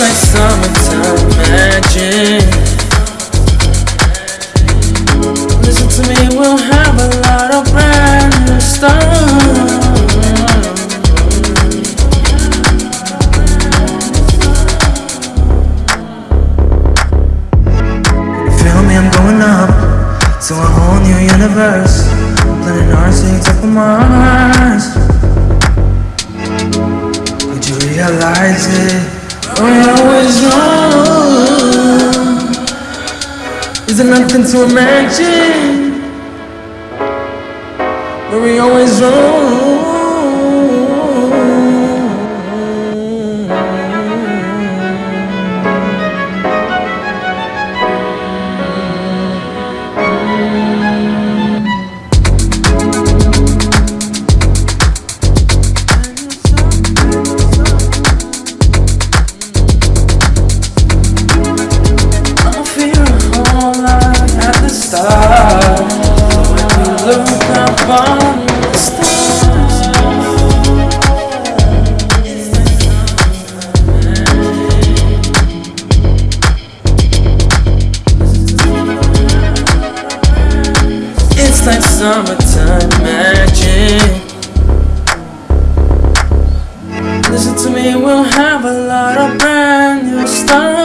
like summertime magic. Listen to me, we'll have a lot of brand new stuff. Feel me, I'm going up to a whole new universe. Planet our takes up Mars. Could you realize it? Always wrong. Is it nothing to imagine? Were we always wrong? summertime magic. Listen to me, we'll have a lot of brand new stuff.